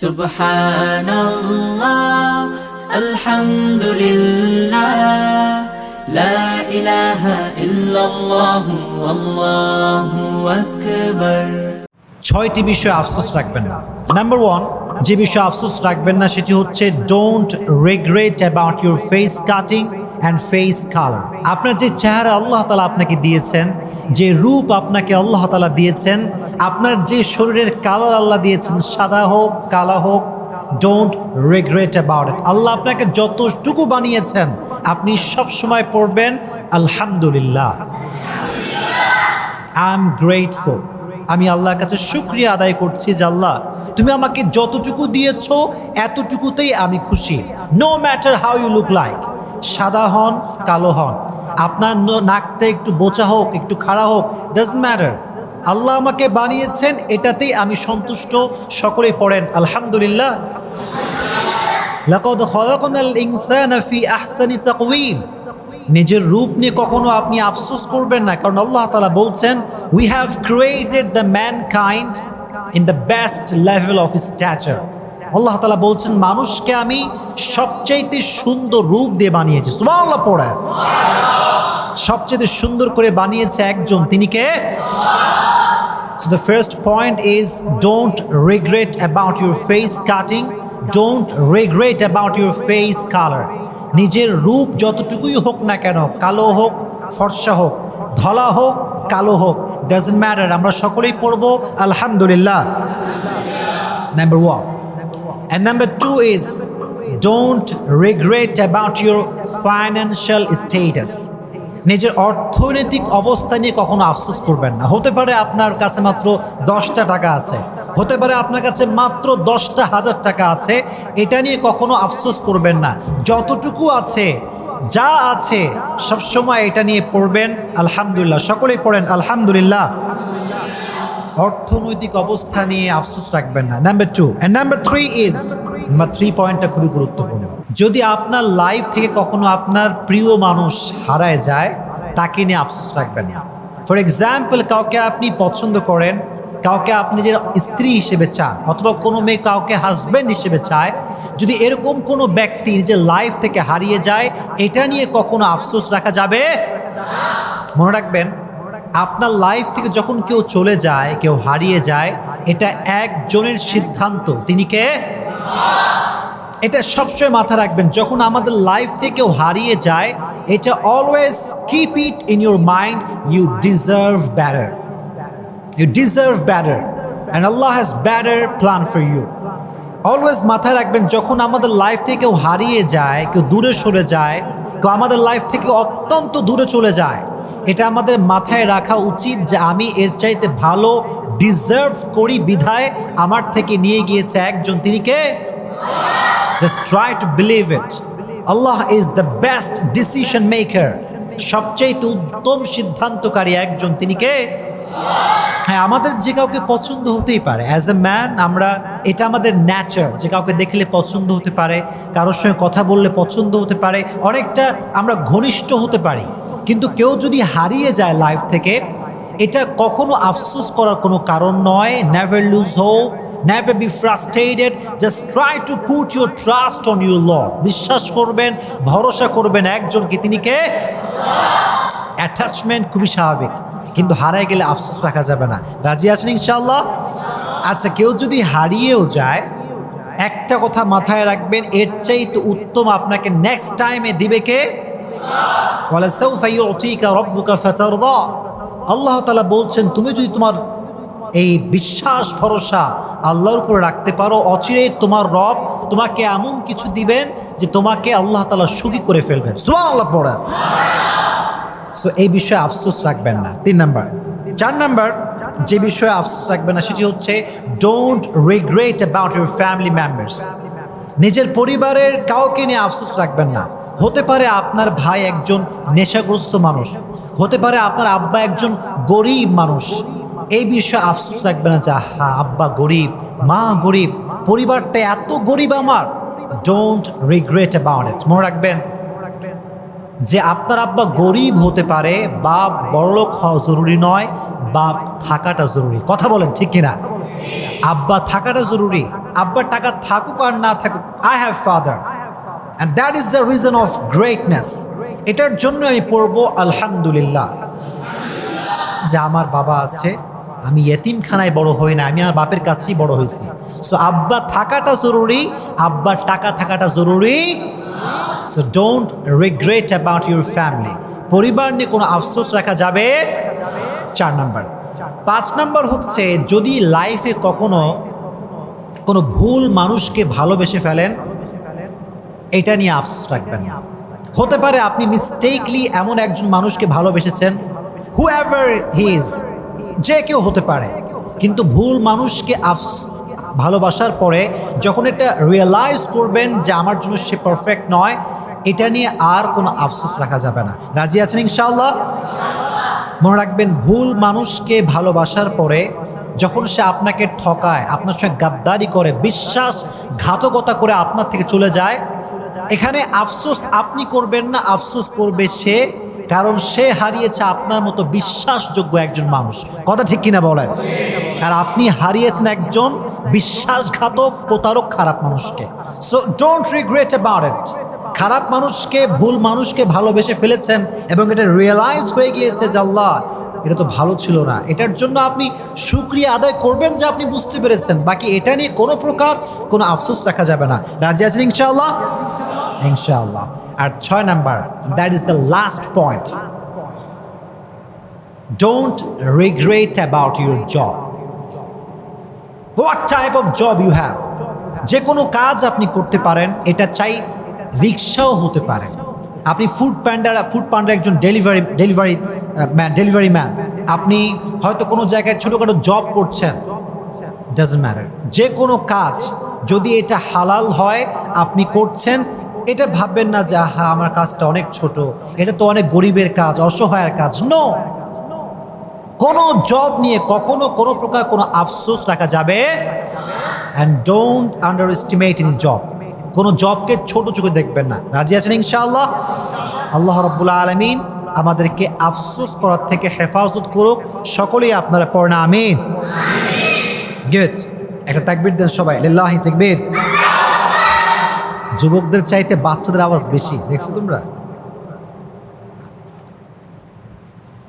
سبحان الله الحمد لله لا إله إلا الله والله أكبر ছয়টি বিষয়ে আফসোস রাখবেন না নাম্বার ওয়ান যে বিষয়ে আফসোস রাখবেন না সেটি হচ্ছে don't regret about your face cutting and face colour আপনার যে চেহারা আল্লাহ তালা আপনাকে দিয়েছেন, যে রূপ আপনাকে আল্লাহ তালা দিয়েছেন, আপনার যে শরীরের কালার আল্লাহ দিয়েছেন, সাদা হোক, কালা হোক don't regret about it Allah আপনাকে যতটুকু বানিয়েছেন, আপনি সব সময় পড়বেন, আলহামদুলিল্লাহ আই এম গ্রেটফুল আমি আল্লাহর কাছে শুক্রিয়া আদায় করছি যে আল্লাহ, তুমি আমাকে যতটুকু দিয়েছ, এতটুকুতেই আমি খুশি no matter how you look like সাদা হন, কালো হন। আপনার নাকটা একটু বোচা হোক, একটু খাড়া হোক ডাজ ম্যাটার আল্লাহ আমাকে বানিয়েছেন, এটাতেই আমি সন্তুষ্ট। সকলেই পড়েন, আলহামদুলিল্লাহ। নিজের রূপ নিয়ে কখনো আপনি আফসোস করবেন না, কারণ আল্লাহ তাআলা বলছেন we have created the mankind in the best level of stature Allah তালা বলছেন মানুষকে আমি সবচাইতে সুন্দর রূপ দিয়ে বানিয়েছি। সুবহানাল্লাহ পড়ে। সবচেয়ে সুন্দর করে বানিয়েছে একজন তিনি কে? So the first point is don't regret about your face cutting, don't regret about your face. নিজের রূপ যতটুকুই হোক না কেন কালো হোক ফর্সা হোক ধলা হোক কালো হোক ডাজন্ট ম্যাটার আমরা সকলেই পড়ব আলহামদুলিল্লাহ। Number one and number two is don't regret about your financial status নিজের অর্থনৈতিক অবস্থা নিয়ে কখনো আফসোস করবেন না। হতে পারে আপনার কাছে মাত্র দশটা টাকা আছে। হতে পারে আপনার কাছে মাত্র দশটা হাজার টাকা আছে। এটা নিয়ে কখনো আফসোস করবেন না। যতটুকু আছে, যা আছে, সবসময় এটা নিয়ে পড়বেন। আলহামদুলিল্লাহ। সকলেই পড়েন আলহামদুলিল্লাহ। অর্থনৈতিক অবস্থা নিয়ে আফসোস রাখবেন না। Number two and number three is number three পয়েন্টটা খুবই গুরুত্বপূর্ণ। যদি আপনার লাইফ থেকে কখনো আপনার প্রিয় মানুষ হারায় যায়, তাকে নিয়ে আফসোস রাখবেন না। ফর এক্সাম্পল কাউকে আপনি পছন্দ করেন, কাউকে আপনি যে স্ত্রী হিসেবে চান, অথবা কোনো মেয়ে কাউকে হাজব্যান্ড হিসেবে চায়, যদি এরকম কোনো ব্যক্তি নিজের লাইফ থেকে হারিয়ে যায়, এটা নিয়ে কখনো আফসোস রাখা যাবে মনে রাখবেন আপনার লাইফ থেকে যখন কেউ চলে যায়, কেউ হারিয়ে যায়, এটা একজনের সিদ্ধান্ত। তিনি কে? এটা সবসময় মাথা রাখবেন, যখন আমাদের লাইফ থেকে কেউ হারিয়ে যায়, এটা always keep it in your mind you deserve better you deserve better and Allah has better plan for you always মাথায় রাখবেন, যখন আমাদের লাইফ থেকে কেউ হারিয়ে যায়, কেউ দূরে সরে যায়, কেউ আমাদের লাইফ থেকে অত্যন্ত দূরে চলে যায় এটা আমাদের মাথায় রাখা উচিত যে আমি এর চাইতে ভালো ডিজার্ভ করি বিধায় আমার থেকে নিয়ে গিয়েছে একজন। তিনি কে? Just try to believe it Allah is the best decision maker সবচাইতে উত্তম সিদ্ধান্তকারী একজন। তিনি কে? হ্যাঁ আমাদের যে কাউকে পছন্দ হতেই পারে। অ্যাজ এ ম্যান আমরা, এটা আমাদের ন্যাচার যে কাউকে দেখলে পছন্দ হতে পারে, কারোর সঙ্গে কথা বললে পছন্দ হতে পারে, অনেকটা আমরা ঘনিষ্ঠ হতে পারি। কিন্তু কেউ যদি হারিয়ে যায় লাইফ থেকে, এটা কখনো আফসোস করার কোনো কারণ নয়। Never lose hope never be frustrated just try to put your trust on your lord বিশ্বাস করবেন, ভরসা করবেন একজনকে, তিনি কে? অ্যাটাচমেন্ট খুবই স্বাভাবিক, কিন্তু হারায় গেলে আফসোস রাখা যাবে না। রাজি আছেন ইনশাল্লাহ আচ্ছা কেউ যদি হারিয়েও যায়, একটা কথা মাথায় রাখবেন, এর চাইতে উত্তম আপনাকে নেক্সট টাইমে দিবে কে? আল্লাহ তাআলা বলছেন, তুমি যদি তোমার এই বিশ্বাস, ভরসা আল্লাহর উপরে রাখতে পারো অচিরে তোমার রব তোমাকে এমন কিছু দিবেন যে তোমাকে আল্লাহ তালা সুখী করে ফেলবেন। সুবহানাল্লাহ পড়া সো এই বিষয়ে আফসোস রাখবেন না। তিন নাম্বার। চার নাম্বার, যে বিষয়ে আফসোস রাখবেন না, সেটি হচ্ছে don't regret about your family members নিজের পরিবারের কাউকে নিয়ে আফসোস রাখবেন না। হতে পারে আপনার ভাই একজন নেশাগ্রস্ত মানুষ, হতে পারে আপনার আব্বা একজন গরিব মানুষ। এই বিষয়ে আফসোস রাখবেন না যে হা আব্বা গরিব, মা গরিব, পরিবারটা এত গরিব আমার। ডোন্ট রিগ্রেট অ্যাবাউট ইট মনে রাখবেন যে, আপনার আব্বা গরিব হতে পারে বা বড়লোক হওয়া জরুরি নয় বা থাকাটা জরুরি। কথা বলেন ঠিক কিনা? আব্বা থাকাটা জরুরি। আব্বার টাকা থাকুক আর না থাকুক I have father and that is the reason of greatness এটার জন্য আমি পড়ব আলহামদুলিল্লাহ। যে আমার বাবা আছে, আমি এতিমখানায় বড় হই না আমি আমার বাপের কাছেই বড় হয়েছি। সো আব্বা থাকাটা জরুরি, আব্বার টাকা থাকাটা জরুরি। So don't regret about your family পরিবার নিয়ে কোনো আফসোস রাখা যাবে? চার নাম্বার। পাঁচ নাম্বার হচ্ছে, যদি লাইফে কখনো কোনো ভুল মানুষকে ভালোবেসে ফেলেন এটা নিয়ে আফসোস রাখবেন না। হতে পারে আপনি মিস্টেকলি এমন একজন মানুষকে ভালোবেসেছেন হু এভার হিজ যে কেউ হতে পারে। কিন্তু ভুল মানুষকে আফস, ভালোবাসার পরে যখন এটা রিয়েলাইজ করবেন যে আমার জন্য সে পারফেক্ট নয়, এটা নিয়ে আর কোনো আফসোস রাখা যাবে না। রাজি আছেন ইনশাল্লাহ মনে রাখবেন, ভুল মানুষকে ভালোবাসার পরে যখন সে আপনাকে ঠকায়, আপনার সঙ্গে গাদ্দারি করে বিশ্বাস ঘাতকতা করে আপনার থেকে চলে যায় এখানে আফসোস আপনি করবেন না, আফসোস করবে সে, কারণ সে হারিয়েছে আপনার মতো বিশ্বাসযোগ্য একজন মানুষ। কথা ঠিক কিনা বলেন? আর আপনি হারিয়েছেন একজন বিশ্বাসঘাতক, প্রতারক, খারাপ মানুষকে। So don't regret about it খারাপ মানুষকে, ভুল মানুষকে ভালোবেসে ফেলেছেন এবং এটা রিয়েলাইজ হয়ে গিয়েছে যে আল্লাহ, এটা তো ভালো ছিল না। এটার জন্য আপনি সুক্রিয়া আদায় করবেন যে আপনি বুঝতে পেরেছেন। বাকি এটা নিয়ে কোনো প্রকার কোনো আফসোস রাখা যাবে না। রাজি আছেন ইনশাআল্লাহ? ইনশাআল্লাহ। আর ছয় number that is the last point don't regret about your job what type of job you have যে কোনো কাজ আপনি করতে পারেন, এটা চাই রিক্সাও হতে পারে। আপনি ফুড প্যান্ডার ফুড প্যান্ডার একজন delivery delivery man delivery man আপনি হয়তো কোনো জায়গায় ছোটোখাটো জব করছেন। ডাজন্ট ম্যাটার যে কোনো কাজ, যদি এটা হালাল হয়, আপনি করছেন এটা ভাববেন না যে হা আমার কাজটা অনেক ছোট। এটা তো অনেক গরিবের কাজ, অসহায়ের কাজ। নো কোনো জব নিয়ে কখনো কোনো প্রকার কোনো আফসোস রাখা যাবে? And don't underestimate in job কোনো জবকে ছোট চোখে দেখবেন না। রাজি আছেন ইনশাআল্লাহ? আল্লাহ রব্বুল্লা আলমিন আমাদেরকে আফসোস করার থেকে হেফাজত করুক। সকলেই আপনারা পড়না, আমিন। গুড একটা তাকবির দেন সবাই। লিল্লাহি তাকবীর। যুবকদের চাইতে বাচ্চাদের আওয়াজ বেশি দেখছ তোমরা?